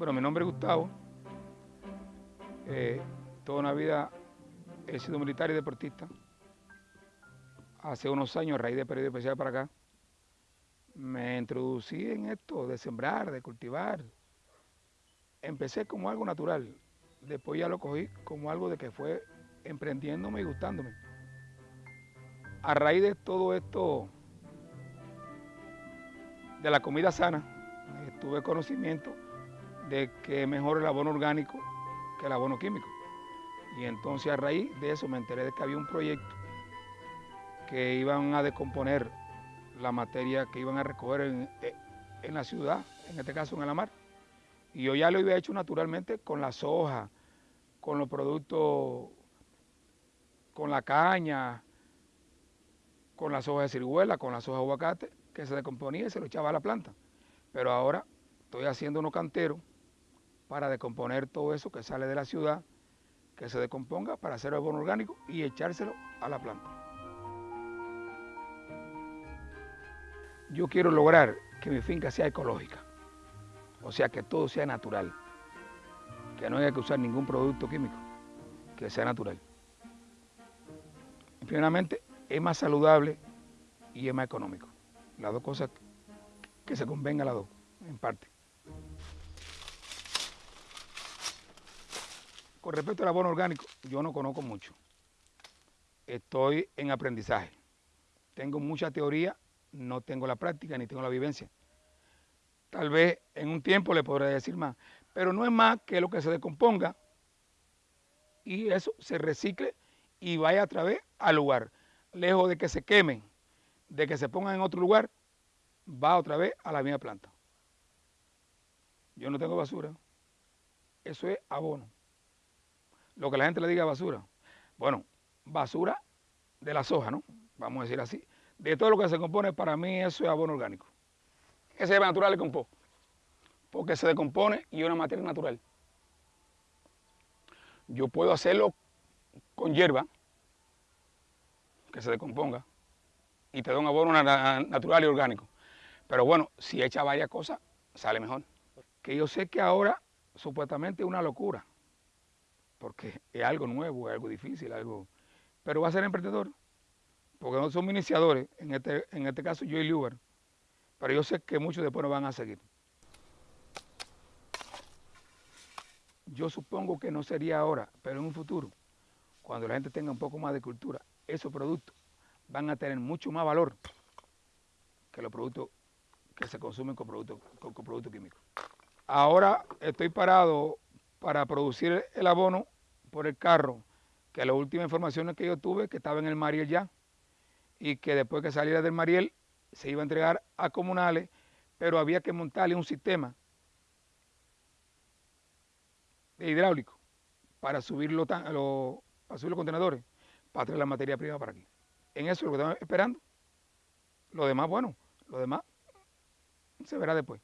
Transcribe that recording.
Bueno, mi nombre es Gustavo. Eh, toda una vida he sido militar y deportista. Hace unos años, a raíz de periodo especial para acá, me introducí en esto de sembrar, de cultivar. Empecé como algo natural, después ya lo cogí como algo de que fue emprendiéndome y gustándome. A raíz de todo esto, de la comida sana, tuve conocimiento de que mejor el abono orgánico que el abono químico. Y entonces a raíz de eso me enteré de que había un proyecto que iban a descomponer la materia que iban a recoger en, en la ciudad, en este caso en Alamar. Y yo ya lo había hecho naturalmente con la soja, con los productos, con la caña, con la soja de ciruela, con la soja de aguacate, que se descomponía y se lo echaba a la planta. Pero ahora estoy haciendo unos canteros para descomponer todo eso que sale de la ciudad, que se descomponga para hacer abono orgánico y echárselo a la planta. Yo quiero lograr que mi finca sea ecológica, o sea, que todo sea natural, que no haya que usar ningún producto químico, que sea natural. primeramente, es más saludable y es más económico. Las dos cosas que se convengan las dos, en parte. Respecto al abono orgánico, yo no conozco mucho. Estoy en aprendizaje. Tengo mucha teoría, no tengo la práctica ni tengo la vivencia. Tal vez en un tiempo le podré decir más, pero no es más que lo que se descomponga y eso se recicle y vaya a través al lugar. Lejos de que se quemen, de que se pongan en otro lugar, va otra vez a la misma planta. Yo no tengo basura. Eso es abono lo que la gente le diga basura. Bueno, basura de la soja, ¿no? Vamos a decir así. De todo lo que se compone, para mí eso es abono orgánico. Ese es natural de compost, porque se decompone y es una materia natural. Yo puedo hacerlo con hierba, que se decomponga, y te da un abono natural y orgánico. Pero bueno, si echa varias cosas, sale mejor. Que yo sé que ahora supuestamente es una locura porque es algo nuevo, es algo difícil, algo... Pero va a ser emprendedor, porque no somos iniciadores, en este, en este caso yo y Liuber, pero yo sé que muchos después nos van a seguir. Yo supongo que no sería ahora, pero en un futuro, cuando la gente tenga un poco más de cultura, esos productos van a tener mucho más valor que los productos que se consumen con productos, con productos químicos. Ahora estoy parado para producir el abono por el carro, que la última información que yo tuve, que estaba en el Mariel ya, y que después que saliera del Mariel se iba a entregar a comunales, pero había que montarle un sistema de hidráulico para subir los, para subir los contenedores, para traer la materia prima para aquí. En eso es lo que estamos esperando. Lo demás, bueno, lo demás se verá después.